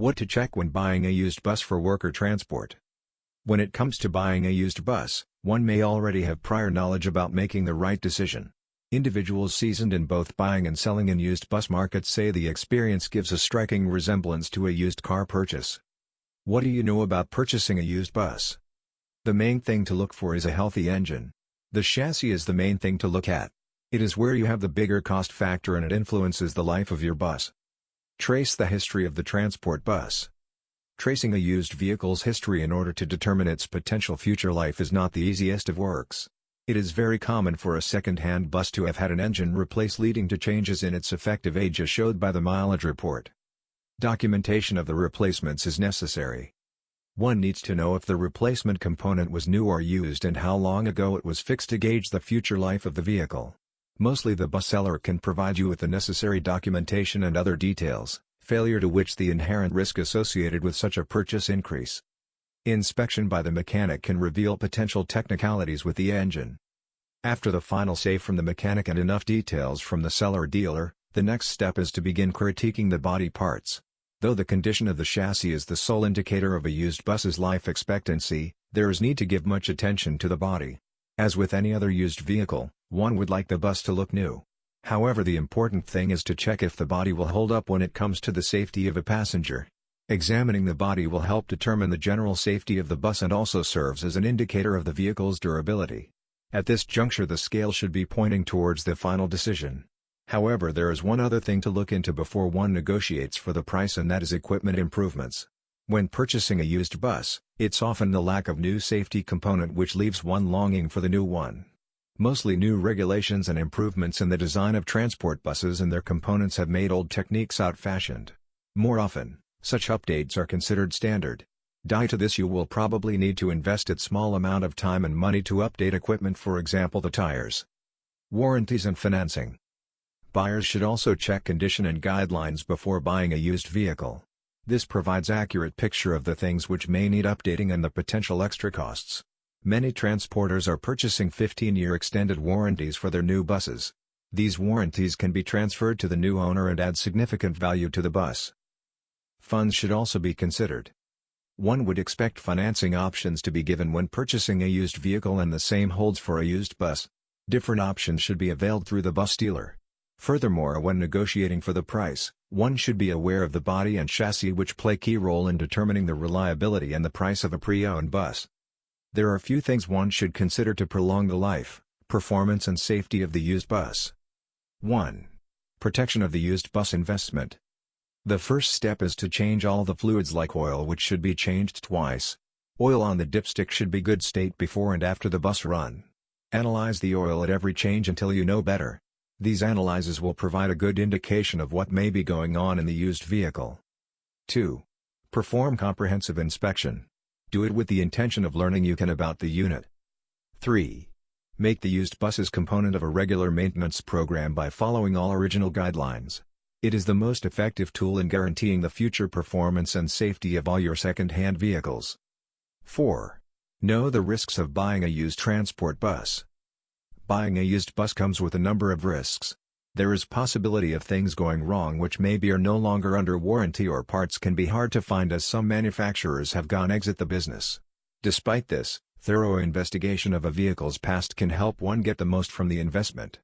What to check when buying a used bus for worker transport. When it comes to buying a used bus, one may already have prior knowledge about making the right decision. Individuals seasoned in both buying and selling in used bus markets say the experience gives a striking resemblance to a used car purchase. What do you know about purchasing a used bus? The main thing to look for is a healthy engine. The chassis is the main thing to look at. It is where you have the bigger cost factor and it influences the life of your bus. Trace the history of the transport bus. Tracing a used vehicle's history in order to determine its potential future life is not the easiest of works. It is very common for a second-hand bus to have had an engine replaced leading to changes in its effective age as showed by the mileage report. Documentation of the replacements is necessary. One needs to know if the replacement component was new or used and how long ago it was fixed to gauge the future life of the vehicle. Mostly the bus seller can provide you with the necessary documentation and other details, failure to which the inherent risk associated with such a purchase increase. Inspection by the mechanic can reveal potential technicalities with the engine. After the final say from the mechanic and enough details from the seller dealer, the next step is to begin critiquing the body parts. Though the condition of the chassis is the sole indicator of a used bus's life expectancy, there is need to give much attention to the body. As with any other used vehicle, one would like the bus to look new. However the important thing is to check if the body will hold up when it comes to the safety of a passenger. Examining the body will help determine the general safety of the bus and also serves as an indicator of the vehicle's durability. At this juncture the scale should be pointing towards the final decision. However there is one other thing to look into before one negotiates for the price and that is equipment improvements. When purchasing a used bus, it's often the lack of new safety component which leaves one longing for the new one. Mostly new regulations and improvements in the design of transport buses and their components have made old techniques out-fashioned. More often, such updates are considered standard. Die to this you will probably need to invest a small amount of time and money to update equipment for example the tires. Warranties and financing. Buyers should also check condition and guidelines before buying a used vehicle. This provides accurate picture of the things which may need updating and the potential extra costs. Many transporters are purchasing 15-year extended warranties for their new buses. These warranties can be transferred to the new owner and add significant value to the bus. Funds should also be considered. One would expect financing options to be given when purchasing a used vehicle and the same holds for a used bus. Different options should be availed through the bus dealer. Furthermore when negotiating for the price, one should be aware of the body and chassis which play key role in determining the reliability and the price of a pre-owned bus. There are a few things one should consider to prolong the life, performance and safety of the used bus. 1. Protection of the used bus investment. The first step is to change all the fluids like oil which should be changed twice. Oil on the dipstick should be good state before and after the bus run. Analyze the oil at every change until you know better. These analyses will provide a good indication of what may be going on in the used vehicle. 2. Perform comprehensive inspection. Do it with the intention of learning you can about the unit. 3. Make the used buses component of a regular maintenance program by following all original guidelines. It is the most effective tool in guaranteeing the future performance and safety of all your second-hand vehicles. 4. Know the risks of buying a used transport bus. Buying a used bus comes with a number of risks. There is possibility of things going wrong which maybe are no longer under warranty or parts can be hard to find as some manufacturers have gone exit the business. Despite this, thorough investigation of a vehicle's past can help one get the most from the investment.